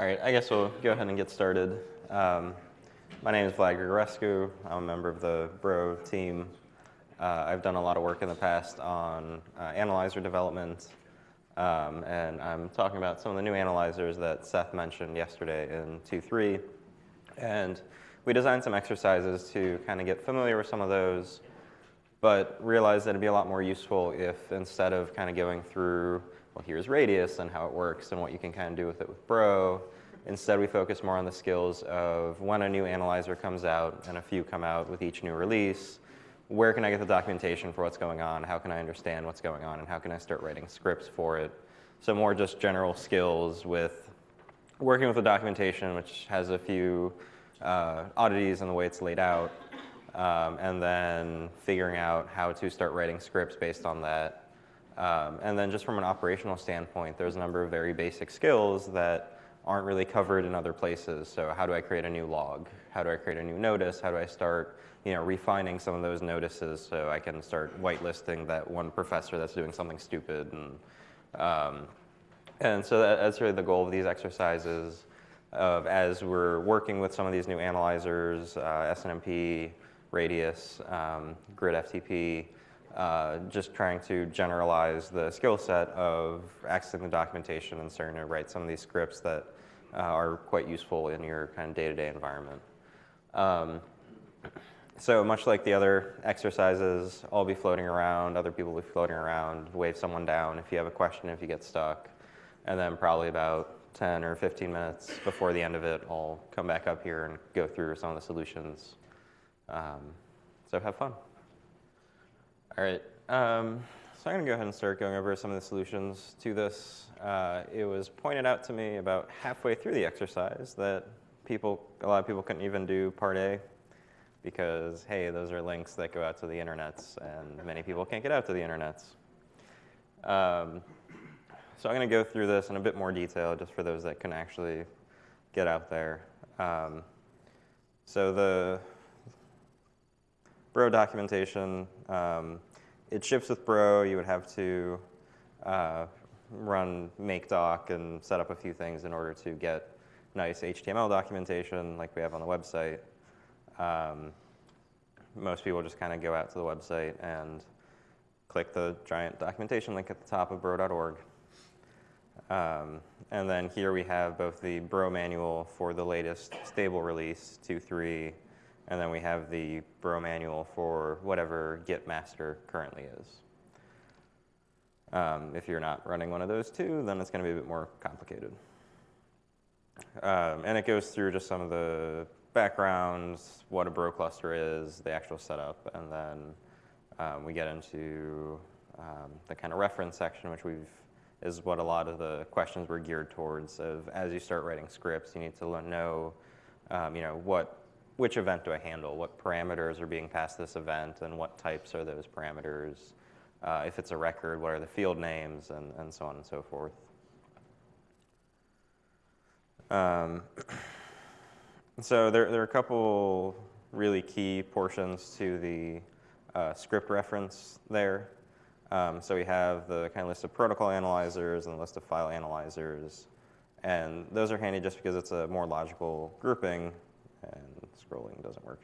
All right, I guess we'll go ahead and get started. Um, my name is Vlad Grigorescu. I'm a member of the Bro team. Uh, I've done a lot of work in the past on uh, analyzer development, um, and I'm talking about some of the new analyzers that Seth mentioned yesterday in 2.3. And we designed some exercises to kind of get familiar with some of those, but realized that it'd be a lot more useful if instead of kind of going through well, here's Radius and how it works and what you can kind of do with it with Bro. Instead, we focus more on the skills of when a new analyzer comes out and a few come out with each new release, where can I get the documentation for what's going on? How can I understand what's going on? And how can I start writing scripts for it? So more just general skills with working with the documentation, which has a few uh, oddities in the way it's laid out, um, and then figuring out how to start writing scripts based on that um, and then just from an operational standpoint, there's a number of very basic skills that aren't really covered in other places. So how do I create a new log? How do I create a new notice? How do I start you know, refining some of those notices so I can start whitelisting that one professor that's doing something stupid? And, um, and so that, that's really the goal of these exercises of as we're working with some of these new analyzers, uh, SNMP, Radius, um, Grid FTP, uh, just trying to generalize the skill set of accessing the documentation and starting to write some of these scripts that uh, are quite useful in your kind of day-to-day -day environment. Um, so much like the other exercises, I'll be floating around, other people will be floating around, wave someone down if you have a question, if you get stuck. And then probably about 10 or 15 minutes before the end of it, I'll come back up here and go through some of the solutions. Um, so have fun. All right, um, so I'm gonna go ahead and start going over some of the solutions to this. Uh, it was pointed out to me about halfway through the exercise that people, a lot of people couldn't even do part A because, hey, those are links that go out to the internets and many people can't get out to the internets. Um, so I'm gonna go through this in a bit more detail just for those that can actually get out there. Um, so the Bro documentation, um, it ships with Bro. You would have to uh, run make doc and set up a few things in order to get nice HTML documentation like we have on the website. Um, most people just kind of go out to the website and click the giant documentation link at the top of bro.org. Um, and then here we have both the Bro manual for the latest stable release 2.3 and then we have the Bro manual for whatever Git master currently is. Um, if you're not running one of those two, then it's going to be a bit more complicated. Um, and it goes through just some of the backgrounds, what a Bro cluster is, the actual setup, and then um, we get into um, the kind of reference section, which we've is what a lot of the questions were geared towards. Of as you start writing scripts, you need to know, um, you know, what which event do I handle? What parameters are being passed this event and what types are those parameters? Uh, if it's a record, what are the field names and, and so on and so forth. Um, so there, there are a couple really key portions to the uh, script reference there. Um, so we have the kind of list of protocol analyzers and the list of file analyzers. And those are handy just because it's a more logical grouping scrolling doesn't work.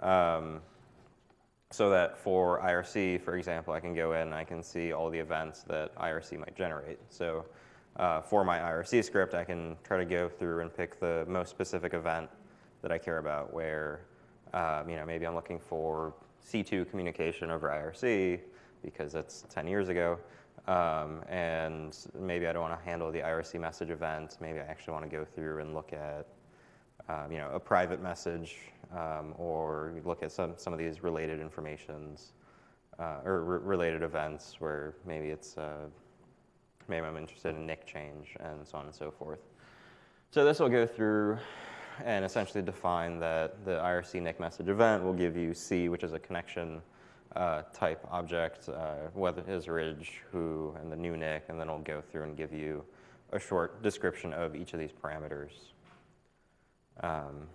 Um, so that for IRC, for example, I can go in and I can see all the events that IRC might generate. So uh, for my IRC script, I can try to go through and pick the most specific event that I care about where, um, you know, maybe I'm looking for C2 communication over IRC because it's 10 years ago. Um, and maybe I don't want to handle the IRC message event. Maybe I actually want to go through and look at um, you know, a private message um, or look at some, some of these related informations uh, or re related events where maybe it's, uh, maybe I'm interested in nick change and so on and so forth. So this will go through and essentially define that the IRC nick message event will give you C, which is a connection uh, type object, uh, whether it is orig, who, and the new nick, and then it'll go through and give you a short description of each of these parameters. Um,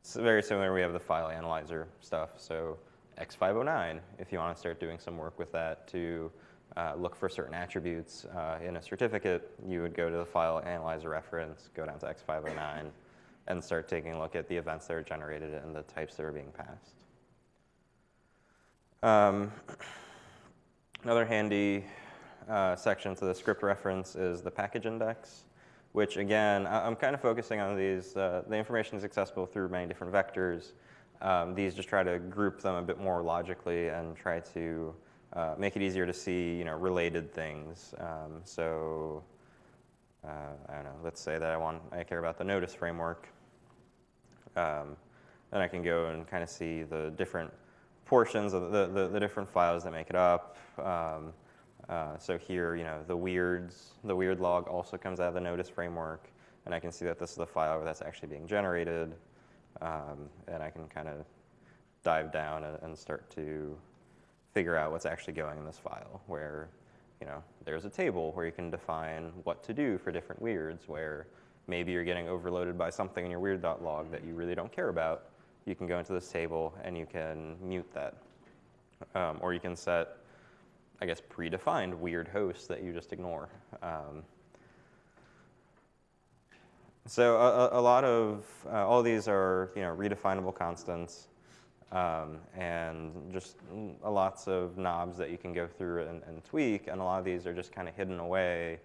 it's very similar. We have the file analyzer stuff. So X509, if you want to start doing some work with that to uh, look for certain attributes uh, in a certificate, you would go to the file analyzer reference, go down to X509, and start taking a look at the events that are generated and the types that are being passed. Um, another handy uh, section to the script reference is the package index, which again, I'm kind of focusing on these. Uh, the information is accessible through many different vectors. Um, these just try to group them a bit more logically and try to uh, make it easier to see, you know, related things. Um, so, uh, I don't know. Let's say that I want, I care about the notice framework. Um, then I can go and kind of see the different portions of the, the, the different files that make it up. Um, uh, so here, you know, the weirds, the weird log also comes out of the notice framework, and I can see that this is the file that's actually being generated, um, and I can kind of dive down and, and, start to figure out what's actually going in this file, where, you know, there's a table where you can define what to do for different weirds, where maybe you're getting overloaded by something in your weird.log that you really don't care about, you can go into this table and you can mute that. Um, or you can set, I guess, predefined weird hosts that you just ignore. Um, so a, a, lot of, uh, all of these are, you know, redefinable constants. Um, and just lots of knobs that you can go through and, and tweak, and a lot of these are just kind of hidden away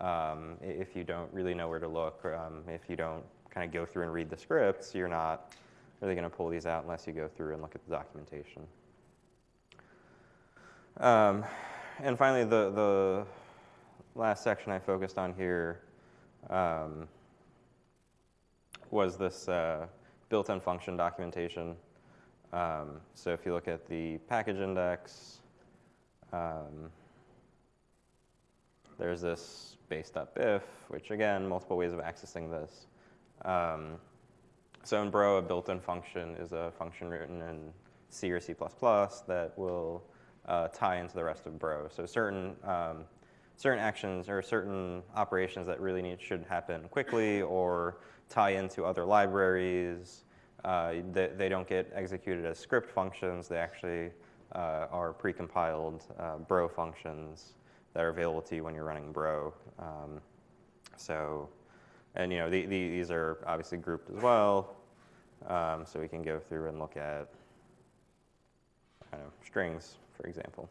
um, if you don't really know where to look. Um, if you don't kind of go through and read the scripts, you're not really going to pull these out unless you go through and look at the documentation. Um, and finally, the, the last section I focused on here um, was this uh, built-in function documentation. Um, so if you look at the package index, um, there's this base.bif, which again, multiple ways of accessing this. Um, so in Bro, a built-in function is a function written in C or C++ that will uh, tie into the rest of Bro. So certain, um, certain actions or certain operations that really need, should happen quickly or tie into other libraries, uh, they, they, don't get executed as script functions. They actually uh, are precompiled uh, Bro functions that are available to you when you're running Bro. Um, so and you know, the, the, these are obviously grouped as well. Um, so we can go through and look at kind of strings, for example.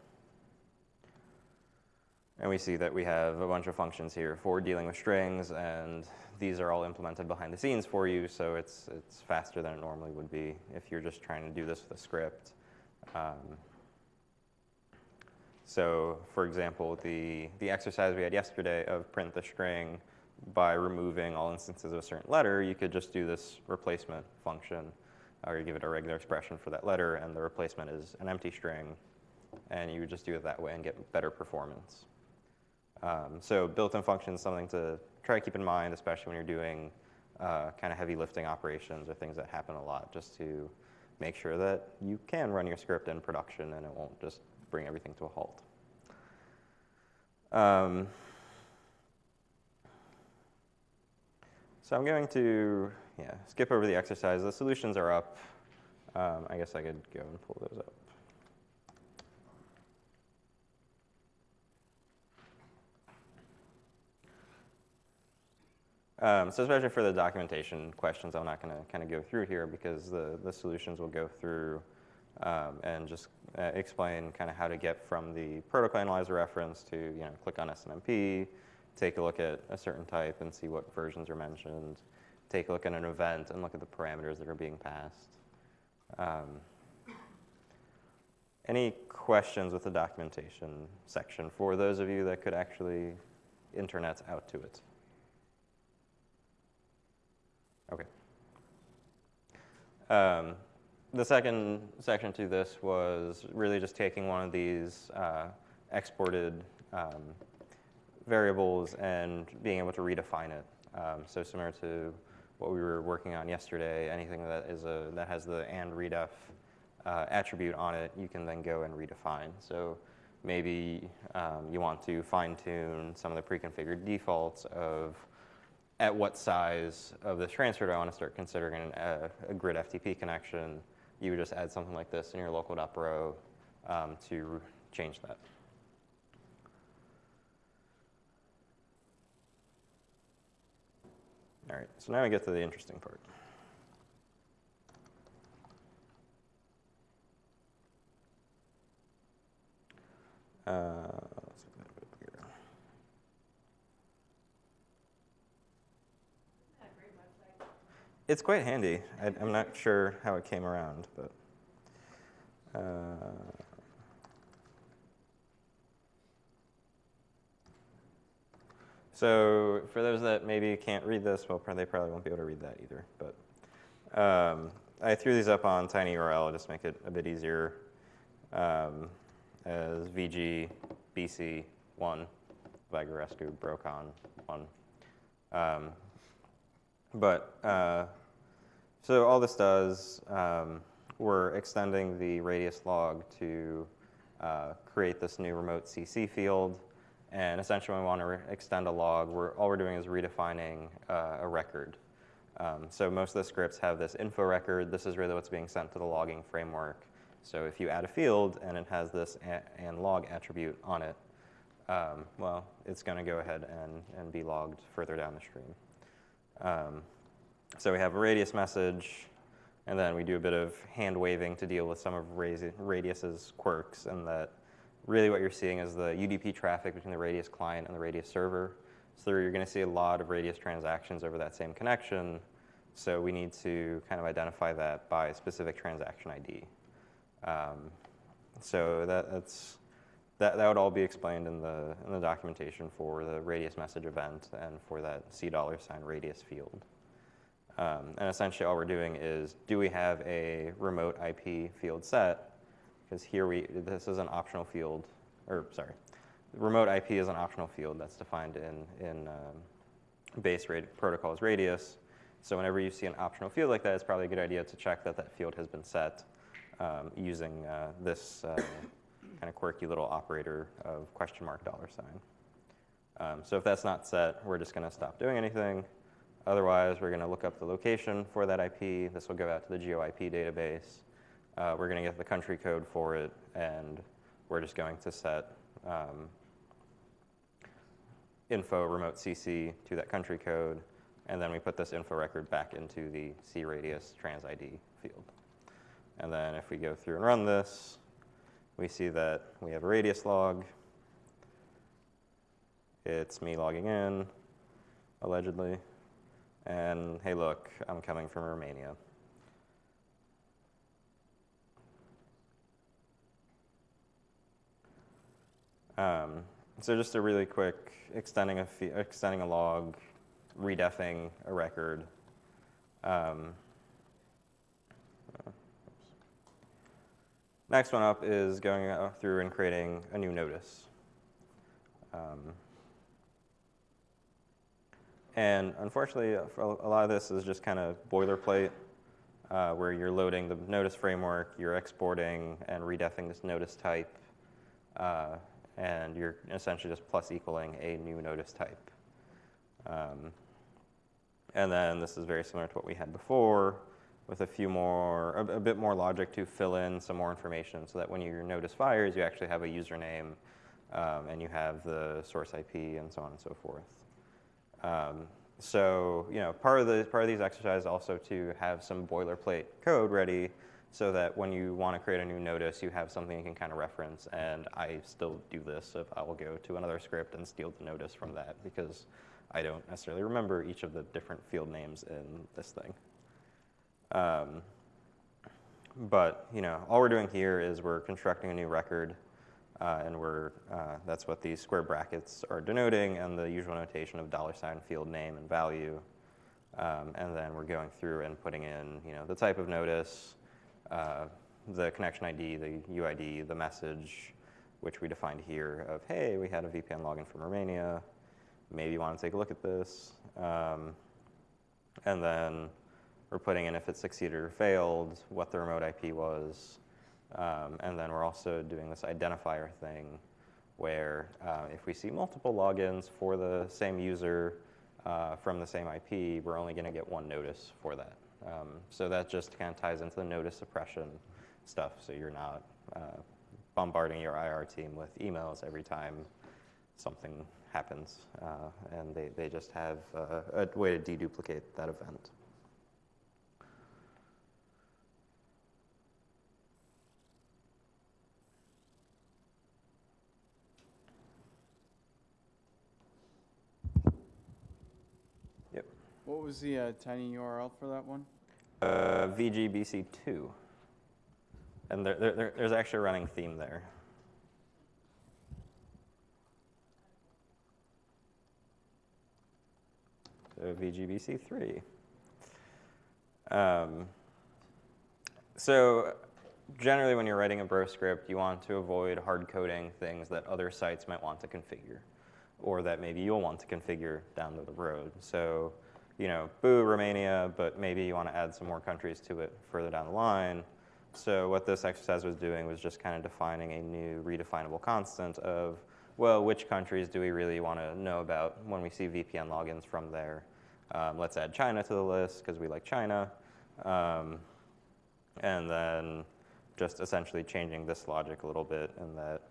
And we see that we have a bunch of functions here for dealing with strings, and these are all implemented behind the scenes for you, so it's, it's faster than it normally would be if you're just trying to do this with a script. Um, so for example, the, the exercise we had yesterday of print the string by removing all instances of a certain letter, you could just do this replacement function, or you give it a regular expression for that letter, and the replacement is an empty string, and you would just do it that way and get better performance. Um, so built-in functions, something to try to keep in mind, especially when you're doing uh, kind of heavy lifting operations or things that happen a lot, just to make sure that you can run your script in production and it won't just bring everything to a halt. Um, So I'm going to yeah, skip over the exercise. The solutions are up. Um, I guess I could go and pull those up. Um, so especially for the documentation questions, I'm not going to kind of go through here because the, the solutions will go through um, and just uh, explain kind of how to get from the protocol analyzer reference to, you know, click on SNMP, take a look at a certain type and see what versions are mentioned, take a look at an event and look at the parameters that are being passed. Um, any questions with the documentation section for those of you that could actually internet out to it? Okay. Um, the second section to this was really just taking one of these uh, exported um, variables and being able to redefine it. Um, so similar to what we were working on yesterday, anything that is a that has the and redef uh, attribute on it, you can then go and redefine. So maybe um, you want to fine tune some of the pre-configured defaults of at what size of this transfer do I want to start considering an, a, a, grid FTP connection, you would just add something like this in your local um, to change that. All right, so now we get to the interesting part. Uh, It's quite handy. I, I'm not sure how it came around, but. Uh, so for those that maybe can't read this, well, they probably won't be able to read that either. But um, I threw these up on tinyurl just make it a bit easier um, as VG BC one, Vagarescu Brocon one. Um, but uh, so all this does, um, we're extending the radius log to uh, create this new remote CC field. And essentially, we want to extend a log, we're, all we're doing is redefining uh, a record. Um, so most of the scripts have this info record. This is really what's being sent to the logging framework. So if you add a field and it has this and log attribute on it, um, well, it's going to go ahead and, and be logged further down the stream. Um, so we have a radius message, and then we do a bit of hand waving to deal with some of Radius's quirks, and that really what you're seeing is the UDP traffic between the Radius client and the Radius server. So you're going to see a lot of Radius transactions over that same connection. So we need to kind of identify that by specific transaction ID. Um, so that, that's that, that would all be explained in the, in the documentation for the radius message event and for that C dollar sign radius field. Um, and essentially all we're doing is, do we have a remote IP field set? Because here we, this is an optional field, or sorry, remote IP is an optional field that's defined in, in um, base rate protocols radius. So whenever you see an optional field like that, it's probably a good idea to check that that field has been set um, using uh, this uh, kind of quirky little operator of question mark dollar sign. Um, so if that's not set, we're just going to stop doing anything. Otherwise, we're going to look up the location for that IP. This will go out to the GeoIP database. Uh, we're going to get the country code for it, and we're just going to set um, info remote CC to that country code, and then we put this info record back into the cradius trans ID field. And then if we go through and run this, we see that we have a radius log. It's me logging in, allegedly. And hey, look, I'm coming from Romania. Um, so just a really quick extending a, extending a log, redefing a record. Um, Next one up is going through and creating a new notice. Um, and unfortunately, a lot of this is just kind of boilerplate, uh, where you're loading the notice framework, you're exporting and redefining this notice type, uh, and you're essentially just plus equaling a new notice type. Um, and then this is very similar to what we had before, with a few more, a, a, bit more logic to fill in some more information so that when your notice fires, you actually have a username um, and you have the source IP and so on and so forth. Um, so, you know, part of, the, part of these exercises also to have some boilerplate code ready so that when you want to create a new notice, you have something you can kind of reference. And I still do this if I will go to another script and steal the notice from that because I don't necessarily remember each of the different field names in this thing. Um, but you know, all we're doing here is we're constructing a new record, uh, and we're uh, that's what these square brackets are denoting, and the usual notation of dollar sign field name and value. Um, and then we're going through and putting in you know the type of notice, uh, the connection ID, the UID, the message, which we defined here of hey, we had a VPN login from Romania. Maybe you want to take a look at this, um, and then we're putting in if it succeeded or failed, what the remote IP was, um, and then we're also doing this identifier thing where uh, if we see multiple logins for the same user uh, from the same IP, we're only going to get one notice for that. Um, so that just kind of ties into the notice suppression stuff. So you're not uh, bombarding your IR team with emails every time something happens, uh, and they, they just have uh, a way to deduplicate that event. What was the uh, tiny URL for that one? Uh, VGBC2. And there, there, there's actually a running theme there. So VGBC3. Um, so generally when you're writing a Bro script, you want to avoid hard coding things that other sites might want to configure or that maybe you'll want to configure down the road. So, you know, boo, Romania, but maybe you want to add some more countries to it further down the line. So what this exercise was doing was just kind of defining a new redefinable constant of, well, which countries do we really want to know about when we see VPN logins from there? Um, let's add China to the list because we like China. Um, and then just essentially changing this logic a little bit in that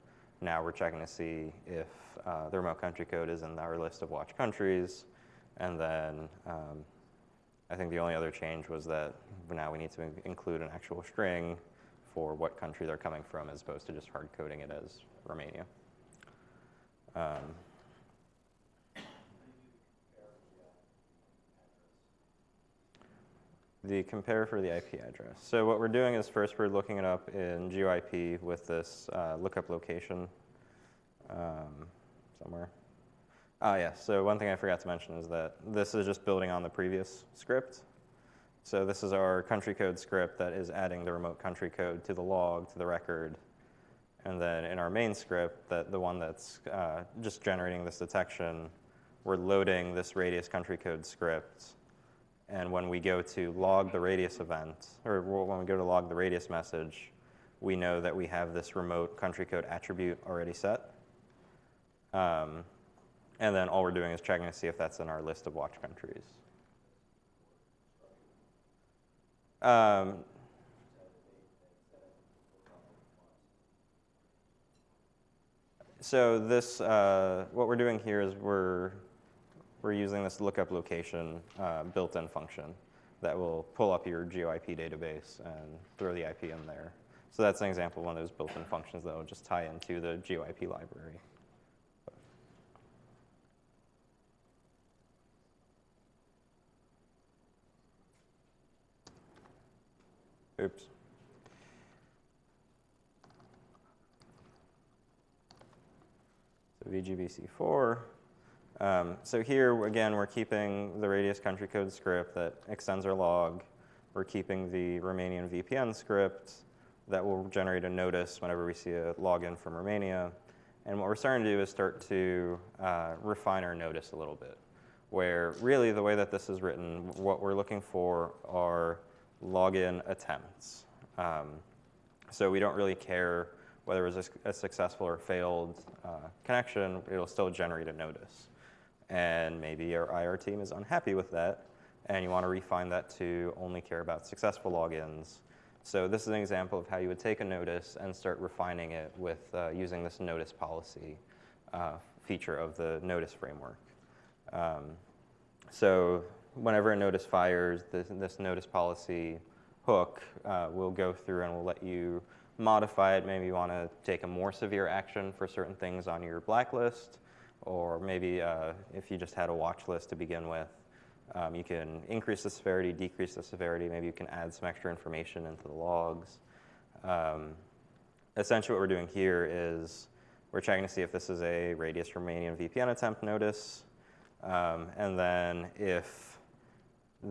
now we're checking to see if uh, the remote country code is in our list of watch countries. And then um, I think the only other change was that now we need to include an actual string for what country they're coming from as opposed to just hard coding it as Romania. Um, the compare for the IP address. So what we're doing is first we're looking it up in GeoIP with this uh, lookup location um, somewhere. Ah, yes. So one thing I forgot to mention is that this is just building on the previous script. So this is our country code script that is adding the remote country code to the log, to the record. And then in our main script, that the one that's uh, just generating this detection, we're loading this radius country code script and when we go to log the radius event, or when we go to log the radius message, we know that we have this remote country code attribute already set. Um, and then all we're doing is checking to see if that's in our list of watch countries. Um, so this, uh, what we're doing here is we're we're using this lookup location uh, built-in function that will pull up your GeoIP database and throw the IP in there. So that's an example of one of those built-in functions that will just tie into the GeoIP library. Oops. So VGBC4 um, so here, again, we're keeping the radius country code script that extends our log. We're keeping the Romanian VPN script that will generate a notice whenever we see a login from Romania. And what we're starting to do is start to uh, refine our notice a little bit, where really the way that this is written, what we're looking for are login attempts. Um, so we don't really care whether it was a, a successful or failed uh, connection, it'll still generate a notice and maybe your IR team is unhappy with that, and you want to refine that to only care about successful logins. So this is an example of how you would take a notice and start refining it with uh, using this notice policy uh, feature of the notice framework. Um, so whenever a notice fires, this, this notice policy hook uh, will go through and will let you modify it. Maybe you want to take a more severe action for certain things on your blacklist, or maybe uh, if you just had a watch list to begin with, um, you can increase the severity, decrease the severity. Maybe you can add some extra information into the logs. Um, essentially what we're doing here is we're checking to see if this is a radius Romanian VPN attempt notice. Um, and then if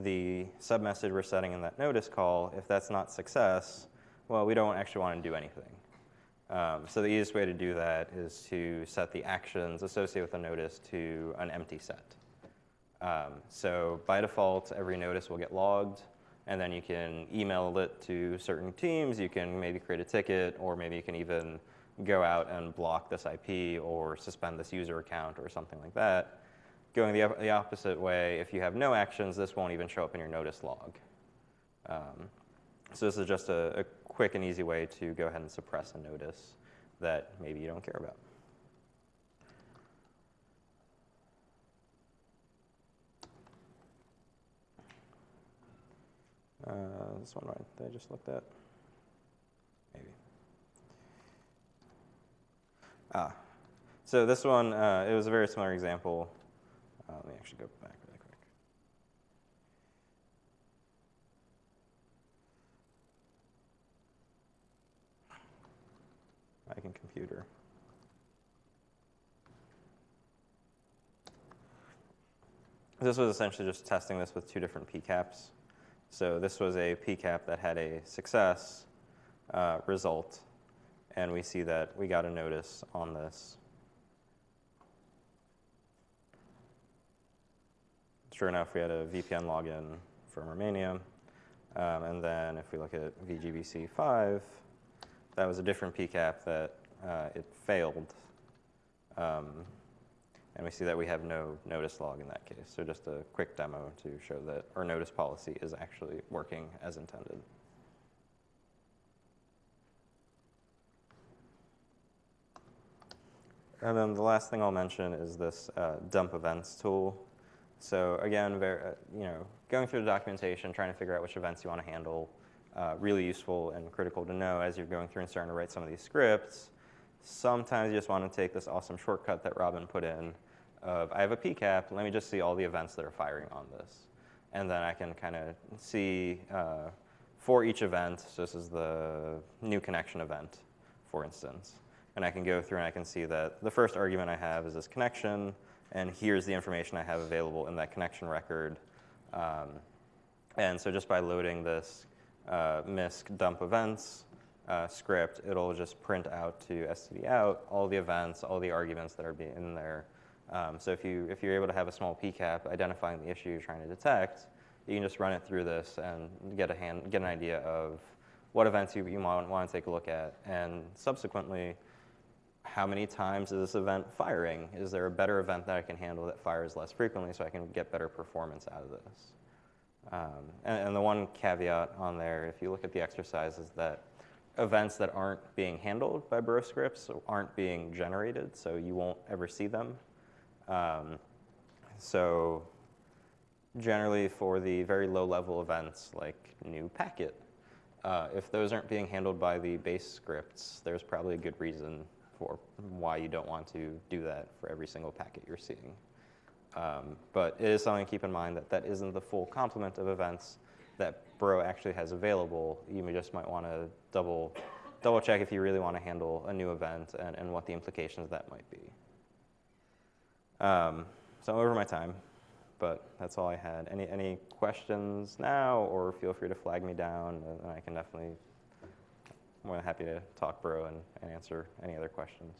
the submessage we're setting in that notice call, if that's not success, well, we don't actually want to do anything. Um, so the easiest way to do that is to set the actions associated with a notice to an empty set. Um, so by default, every notice will get logged, and then you can email it to certain teams. You can maybe create a ticket, or maybe you can even go out and block this IP or suspend this user account or something like that. Going the, the opposite way, if you have no actions, this won't even show up in your notice log. Um, so this is just a, a, quick and easy way to go ahead and suppress a notice that maybe you don't care about. Uh, this one right that I just looked at. Maybe. Ah. So this one, uh, it was a very similar example. Uh, let me actually go back really quick. I can computer. This was essentially just testing this with two different PCAPs. So this was a PCAP that had a success uh, result, and we see that we got a notice on this. Sure enough, we had a VPN login from Romania. Um, and then if we look at VGBC 5, that was a different PCAP that uh, it failed. Um, and we see that we have no notice log in that case. So just a quick demo to show that our notice policy is actually working as intended. And then the last thing I'll mention is this uh, dump events tool. So again, very, uh, you know, going through the documentation, trying to figure out which events you want to handle, uh, really useful and critical to know as you're going through and starting to write some of these scripts. Sometimes you just want to take this awesome shortcut that Robin put in of, I have a PCAP, let me just see all the events that are firing on this. And then I can kind of see uh, for each event, so this is the new connection event, for instance. And I can go through and I can see that the first argument I have is this connection, and here's the information I have available in that connection record. Um, and so just by loading this uh, MISC dump events uh, script, it'll just print out to std out all the events, all the arguments that are being in there. Um, so if, you, if you're able to have a small PCAP identifying the issue you're trying to detect, you can just run it through this and get, a hand, get an idea of what events you, you want, want to take a look at. And subsequently, how many times is this event firing? Is there a better event that I can handle that fires less frequently so I can get better performance out of this? Um, and, and, the one caveat on there, if you look at the exercise, is that events that aren't being handled by bro scripts aren't being generated, so you won't ever see them. Um, so generally for the very low level events like new packet, uh, if those aren't being handled by the base scripts, there's probably a good reason for why you don't want to do that for every single packet you're seeing. Um, but it is something to keep in mind that that isn't the full complement of events that Bro actually has available. You just might want to double, double check if you really want to handle a new event and, and what the implications of that might be. Um, so I'm over my time, but that's all I had. Any, any questions now, or feel free to flag me down, and I can definitely, more than happy to talk bro and, and answer any other questions.